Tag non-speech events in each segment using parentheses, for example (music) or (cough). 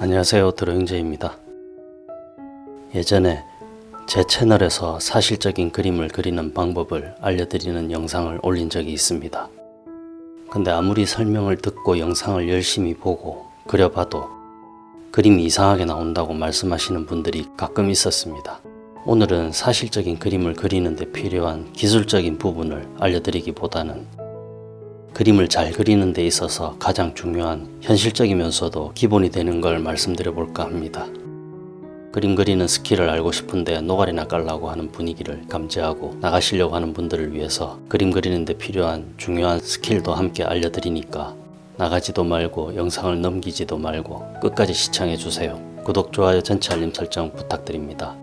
안녕하세요 드로잉제입니다. 예전에 제 채널에서 사실적인 그림을 그리는 방법을 알려드리는 영상을 올린 적이 있습니다. 근데 아무리 설명을 듣고 영상을 열심히 보고 그려봐도 그림이 이상하게 나온다고 말씀하시는 분들이 가끔 있었습니다. 오늘은 사실적인 그림을 그리는 데 필요한 기술적인 부분을 알려드리기보다는 그림을 잘 그리는 데 있어서 가장 중요한 현실적이면서도 기본이 되는 걸 말씀드려 볼까 합니다. 그림 그리는 스킬을 알고 싶은데 노가리나 깔라고 하는 분위기를 감지하고 나가시려고 하는 분들을 위해서 그림 그리는 데 필요한 중요한 스킬도 함께 알려드리니까 나가지도 말고 영상을 넘기지도 말고 끝까지 시청해 주세요. 구독, 좋아요, 전체 알림 설정 부탁드립니다.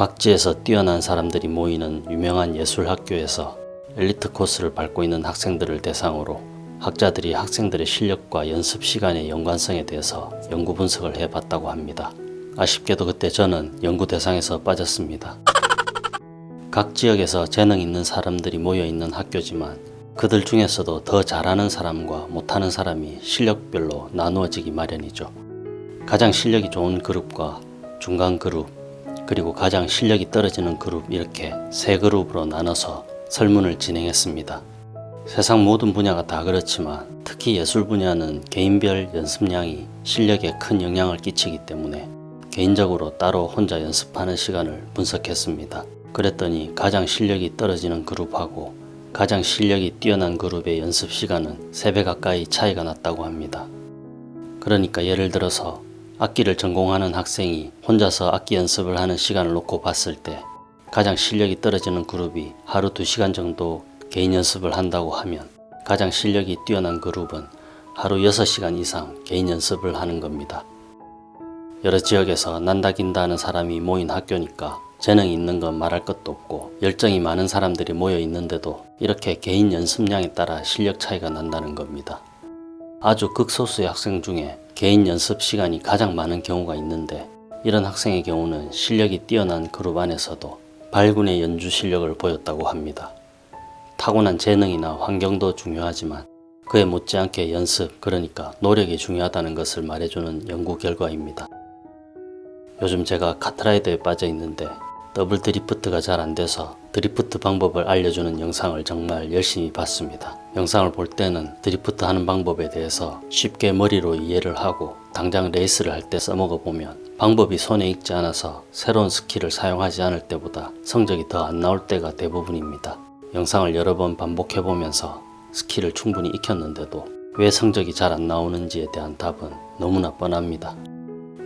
각지에서 뛰어난 사람들이 모이는 유명한 예술학교에서 엘리트 코스를 밟고 있는 학생들을 대상으로 학자들이 학생들의 실력과 연습 시간의 연관성에 대해서 연구 분석을 해봤다고 합니다. 아쉽게도 그때 저는 연구 대상에서 빠졌습니다. 각 지역에서 재능 있는 사람들이 모여있는 학교지만 그들 중에서도 더 잘하는 사람과 못하는 사람이 실력별로 나누어지기 마련이죠. 가장 실력이 좋은 그룹과 중간 그룹, 그리고 가장 실력이 떨어지는 그룹 이렇게 세 그룹으로 나눠서 설문을 진행했습니다. 세상 모든 분야가 다 그렇지만 특히 예술 분야는 개인별 연습량이 실력에 큰 영향을 끼치기 때문에 개인적으로 따로 혼자 연습하는 시간을 분석했습니다. 그랬더니 가장 실력이 떨어지는 그룹하고 가장 실력이 뛰어난 그룹의 연습 시간은 3배 가까이 차이가 났다고 합니다. 그러니까 예를 들어서 악기를 전공하는 학생이 혼자서 악기 연습을 하는 시간을 놓고 봤을 때 가장 실력이 떨어지는 그룹이 하루 2시간 정도 개인 연습을 한다고 하면 가장 실력이 뛰어난 그룹은 하루 6시간 이상 개인 연습을 하는 겁니다. 여러 지역에서 난다긴다 하는 사람이 모인 학교니까 재능이 있는 건 말할 것도 없고 열정이 많은 사람들이 모여 있는데도 이렇게 개인 연습량에 따라 실력 차이가 난다는 겁니다. 아주 극소수의 학생 중에 개인 연습 시간이 가장 많은 경우가 있는데 이런 학생의 경우는 실력이 뛰어난 그룹 안에서도 발군의 연주 실력을 보였다고 합니다. 타고난 재능이나 환경도 중요하지만 그에 못지않게 연습 그러니까 노력이 중요하다는 것을 말해주는 연구 결과입니다. 요즘 제가 카트라이더에 빠져 있는데 더블 드리프트가 잘 안돼서 드리프트 방법을 알려주는 영상을 정말 열심히 봤습니다. 영상을 볼 때는 드리프트 하는 방법에 대해서 쉽게 머리로 이해를 하고 당장 레이스를 할 때 써먹어 보면 방법이 손에 익지 않아서 새로운 스킬을 사용하지 않을 때보다 성적이 더 안 나올 때가 대부분입니다. 영상을 여러 번 반복해 보면서 스킬을 충분히 익혔는데도 왜 성적이 잘 안 나오는지에 대한 답은 너무나 뻔합니다.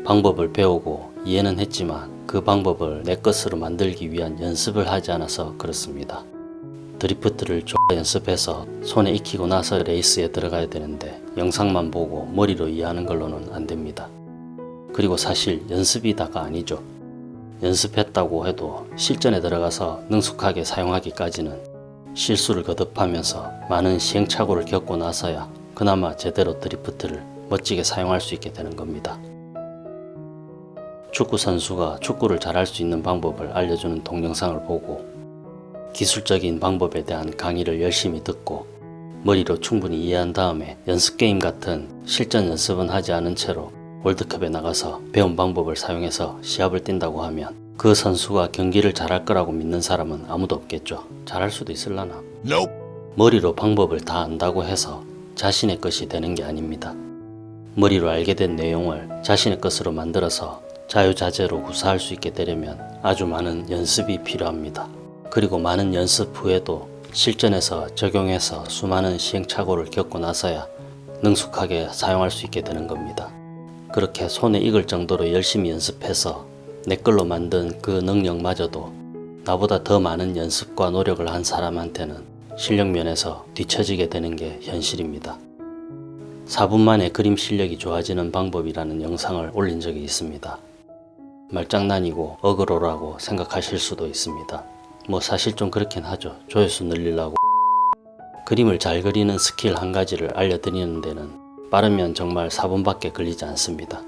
방법을 배우고 이해는 했지만 그 방법을 내 것으로 만들기 위한 연습을 하지 않아서 그렇습니다. 드리프트를 좀 연습해서 손에 익히고 나서 레이스에 들어가야 되는데 영상만 보고 머리로 이해하는 걸로는 안됩니다. 그리고 사실 연습이 다가 아니죠. 연습했다고 해도 실전에 들어가서 능숙하게 사용하기까지는 실수를 거듭하면서 많은 시행착오를 겪고 나서야 그나마 제대로 드리프트를 멋지게 사용할 수 있게 되는 겁니다. 축구 선수가 축구를 잘할 수 있는 방법을 알려주는 동영상을 보고 기술적인 방법에 대한 강의를 열심히 듣고 머리로 충분히 이해한 다음에 연습게임 같은 실전 연습은 하지 않은 채로 월드컵에 나가서 배운 방법을 사용해서 시합을 뛴다고 하면 그 선수가 경기를 잘할 거라고 믿는 사람은 아무도 없겠죠. 잘할 수도 있을라나. Nope. 머리로 방법을 다 안다고 해서 자신의 것이 되는 게 아닙니다. 머리로 알게 된 내용을 자신의 것으로 만들어서 자유자재로 구사할 수 있게 되려면 아주 많은 연습이 필요합니다. 그리고 많은 연습 후에도 실전에서 적용해서 수많은 시행착오를 겪고 나서야 능숙하게 사용할 수 있게 되는 겁니다. 그렇게 손에 익을 정도로 열심히 연습해서 내 걸로 만든 그 능력마저도 나보다 더 많은 연습과 노력을 한 사람한테는 실력 면에서 뒤처지게 되는 게 현실입니다. 4분 만에 그림 실력이 좋아지는 방법이라는 영상을 올린 적이 있습니다. 말장난이고 어그로라고 생각하실 수도 있습니다. 뭐 사실 좀 그렇긴 하죠. 조회수 늘리려고 그림을 잘 그리는 스킬 한 가지를 알려드리는 데는 빠르면 정말 4분밖에 걸리지 않습니다.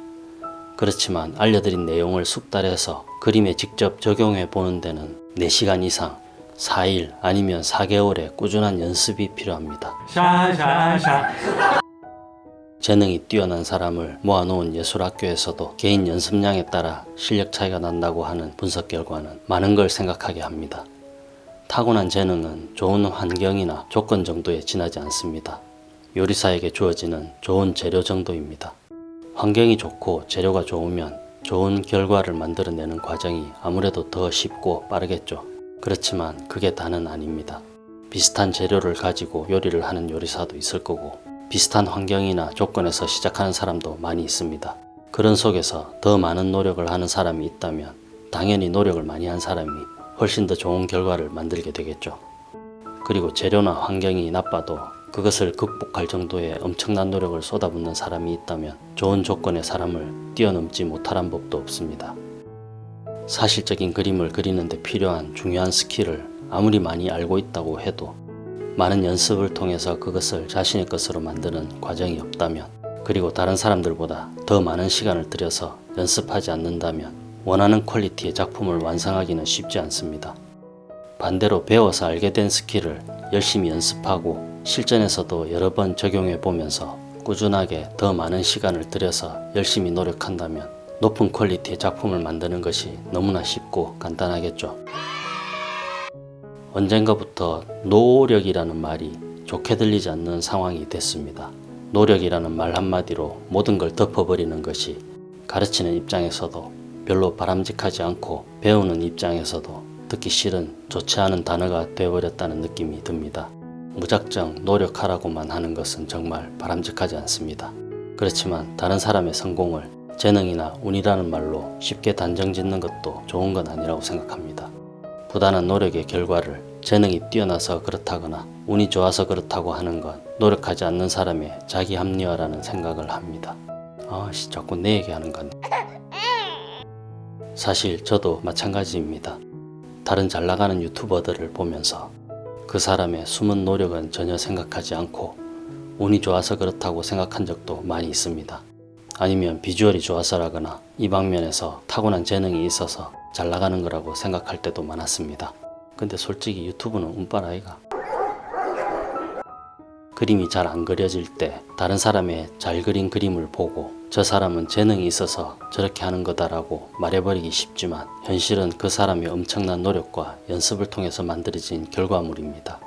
그렇지만 알려드린 내용을 숙달해서 그림에 직접 적용해 보는 데는 4시간 이상 4일 아니면 4개월의 꾸준한 연습이 필요합니다. 샤샤샤 재능이 뛰어난 사람을 모아놓은 예술학교에서도 개인 연습량에 따라 실력 차이가 난다고 하는 분석 결과는 많은 걸 생각하게 합니다. 타고난 재능은 좋은 환경이나 조건 정도에 지나지 않습니다. 요리사에게 주어지는 좋은 재료 정도입니다. 환경이 좋고 재료가 좋으면 좋은 결과를 만들어내는 과정이 아무래도 더 쉽고 빠르겠죠. 그렇지만 그게 다는 아닙니다. 비슷한 재료를 가지고 요리를 하는 요리사도 있을 거고 비슷한 환경이나 조건에서 시작하는 사람도 많이 있습니다. 그런 속에서 더 많은 노력을 하는 사람이 있다면 당연히 노력을 많이 한 사람이 훨씬 더 좋은 결과를 만들게 되겠죠. 그리고 재료나 환경이 나빠도 그것을 극복할 정도의 엄청난 노력을 쏟아붓는 사람이 있다면 좋은 조건의 사람을 뛰어넘지 못하란 법도 없습니다. 사실적인 그림을 그리는데 필요한 중요한 스킬을 아무리 많이 알고 있다고 해도 많은 연습을 통해서 그것을 자신의 것으로 만드는 과정이 없다면 그리고 다른 사람들보다 더 많은 시간을 들여서 연습하지 않는다면 원하는 퀄리티의 작품을 완성하기는 쉽지 않습니다. 반대로 배워서 알게 된 스킬을 열심히 연습하고 실전에서도 여러 번 적용해 보면서 꾸준하게 더 많은 시간을 들여서 열심히 노력한다면 높은 퀄리티의 작품을 만드는 것이 너무나 쉽고 간단하겠죠. 언젠가부터 노력이라는 말이 좋게 들리지 않는 상황이 됐습니다. 노력이라는 말 한마디로 모든 걸 덮어버리는 것이 가르치는 입장에서도 별로 바람직하지 않고 배우는 입장에서도 듣기 싫은 좋지 않은 단어가 되어버렸다는 느낌이 듭니다. 무작정 노력하라고만 하는 것은 정말 바람직하지 않습니다. 그렇지만 다른 사람의 성공을 재능이나 운이라는 말로 쉽게 단정 짓는 것도 좋은 건 아니라고 생각합니다. 부단한 노력의 결과를 재능이 뛰어나서 그렇다거나 운이 좋아서 그렇다고 하는 건 노력하지 않는 사람의 자기 합리화라는 생각을 합니다. 아씨 자꾸 내 얘기하는 건 사실 저도 마찬가지입니다. 다른 잘 나가는 유튜버들을 보면서 그 사람의 숨은 노력은 전혀 생각하지 않고 운이 좋아서 그렇다고 생각한 적도 많이 있습니다. 아니면 비주얼이 좋아서라거나 이 방면에서 타고난 재능이 있어서 잘 나가는 거라고 생각할 때도 많았습니다. 근데 솔직히 유튜브는 운빨 아이가. 그림이 잘 안 그려질 때 다른 사람의 잘 그린 그림을 보고 저 사람은 재능이 있어서 저렇게 하는 거다라고 말해버리기 쉽지만 현실은 그 사람의 엄청난 노력과 연습을 통해서 만들어진 결과물입니다.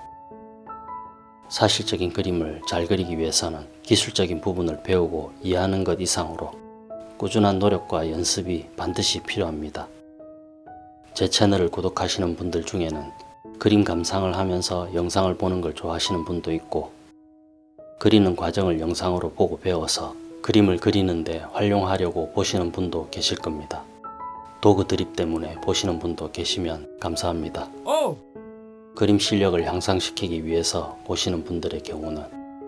사실적인 그림을 잘 그리기 위해서는 기술적인 부분을 배우고 이해하는 것 이상으로 꾸준한 노력과 연습이 반드시 필요합니다. 제 채널을 구독하시는 분들 중에는 그림 감상을 하면서 영상을 보는 걸 좋아하시는 분도 있고 그리는 과정을 영상으로 보고 배워서 그림을 그리는데 활용하려고 보시는 분도 계실 겁니다. 도구 드립 때문에 보시는 분도 계시면 감사합니다. 그림 실력을 향상시키기 위해서 보시는 분들의 경우는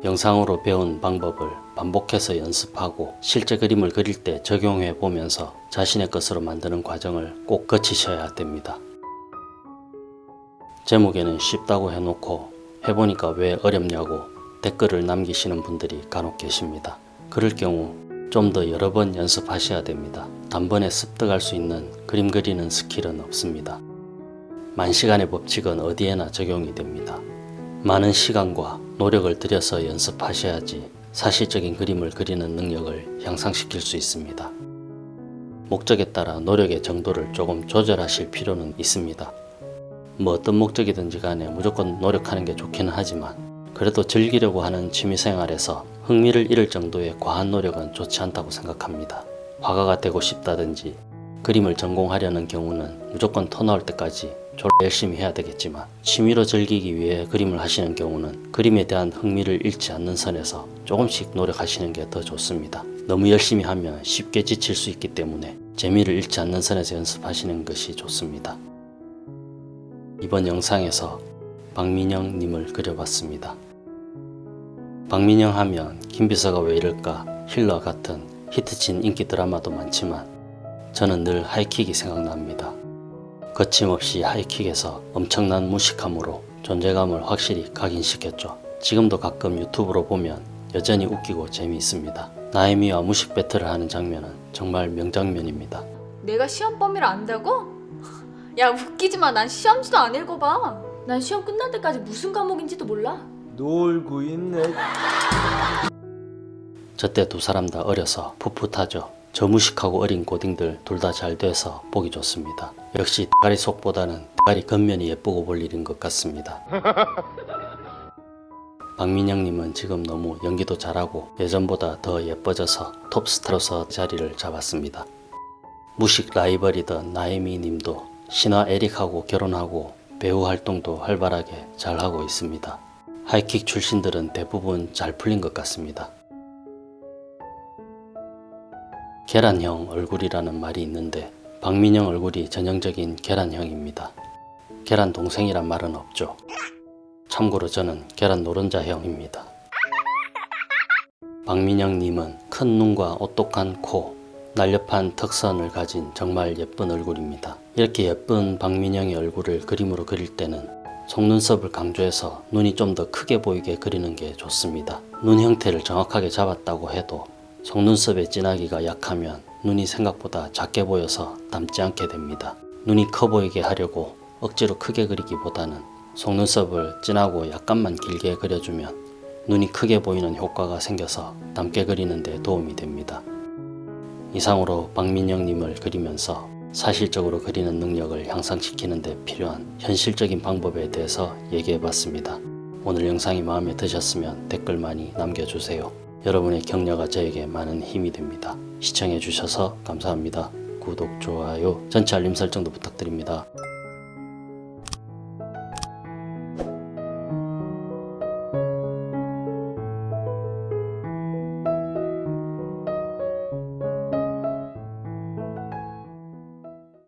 영상으로 배운 방법을 반복해서 연습하고 실제 그림을 그릴 때 적용해 보면서 자신의 것으로 만드는 과정을 꼭 거치셔야 됩니다. 제목에는 쉽다고 해놓고 해보니까 왜 어렵냐고 댓글을 남기시는 분들이 간혹 계십니다. 그럴 경우 좀 더 여러 번 연습하셔야 됩니다. 단번에 습득할 수 있는 그림 그리는 스킬은 없습니다. 만시간의 법칙은 어디에나 적용이 됩니다. 많은 시간과 노력을 들여서 연습하셔야지 사실적인 그림을 그리는 능력을 향상시킬 수 있습니다. 목적에 따라 노력의 정도를 조금 조절하실 필요는 있습니다. 뭐 어떤 목적이든지 간에 무조건 노력하는 게 좋기는 하지만 그래도 즐기려고 하는 취미생활에서 흥미를 잃을 정도의 과한 노력은 좋지 않다고 생각합니다. 화가가 되고 싶다든지 그림을 전공하려는 경우는 무조건 터 나올 때까지 졸 열심히 해야 되겠지만 취미로 즐기기 위해 그림을 하시는 경우는 그림에 대한 흥미를 잃지 않는 선에서 조금씩 노력하시는 게 더 좋습니다. 너무 열심히 하면 쉽게 지칠 수 있기 때문에 재미를 잃지 않는 선에서 연습하시는 것이 좋습니다. 이번 영상에서 박민영 님을 그려봤습니다. 박민영 하면 김비서가 왜 이럴까 힐러 같은 히트친 인기 드라마도 많지만 저는 늘 하이킥이 생각납니다. 거침없이 하이킥에서 엄청난 무식함으로 존재감을 확실히 각인시켰죠. 지금도 가끔 유튜브로 보면 여전히 웃기고 재미있습니다. 나혜미와 무식 배틀을 하는 장면은 정말 명장면입니다. 내가 시험 범위를 안다고? 야 웃기지 마. 난 시험지도 안 읽어봐. 난 시험 끝날 때까지 무슨 과목인지도 몰라. 놀고 있네. 저때 두 사람 다 어려서 풋풋하죠. 저 무식하고 어린 고딩들 둘 다 잘 돼서 보기 좋습니다. 역시 대가리 속보다는 대가리 겉면이 예쁘고 볼 일인 것 같습니다. (laughs) 박민영님은 지금 너무 연기도 잘하고 예전보다 더 예뻐져서 톱스타로서 자리를 잡았습니다. 무식 라이벌이던 나혜미님도 신화 에릭하고 결혼하고 배우 활동도 활발하게 잘하고 있습니다. 하이킥 출신들은 대부분 잘 풀린 것 같습니다. 계란형 얼굴이라는 말이 있는데 박민영 얼굴이 전형적인 계란형입니다. 계란 동생이란 말은 없죠. 참고로 저는 계란 노른자형입니다. 박민영님은 큰 눈과 오똑한 코, 날렵한 턱선을 가진 정말 예쁜 얼굴입니다. 이렇게 예쁜 박민영의 얼굴을 그림으로 그릴 때는 속눈썹을 강조해서 눈이 좀 더 크게 보이게 그리는 게 좋습니다. 눈 형태를 정확하게 잡았다고 해도 속눈썹의 진하기가 약하면 눈이 생각보다 작게 보여서 닮지 않게 됩니다. 눈이 커 보이게 하려고 억지로 크게 그리기보다는 속눈썹을 진하고 약간만 길게 그려주면 눈이 크게 보이는 효과가 생겨서 닮게 그리는 데 도움이 됩니다. 이상으로 박민영님을 그리면서 사실적으로 그리는 능력을 향상시키는 데 필요한 현실적인 방법에 대해서 얘기해 봤습니다. 오늘 영상이 마음에 드셨으면 댓글 많이 남겨주세요. 여러분의 격려가 저에게 많은 힘이 됩니다. 시청해 주셔서 감사합니다. 구독, 좋아요, 전체 알림 설정도 부탁드립니다.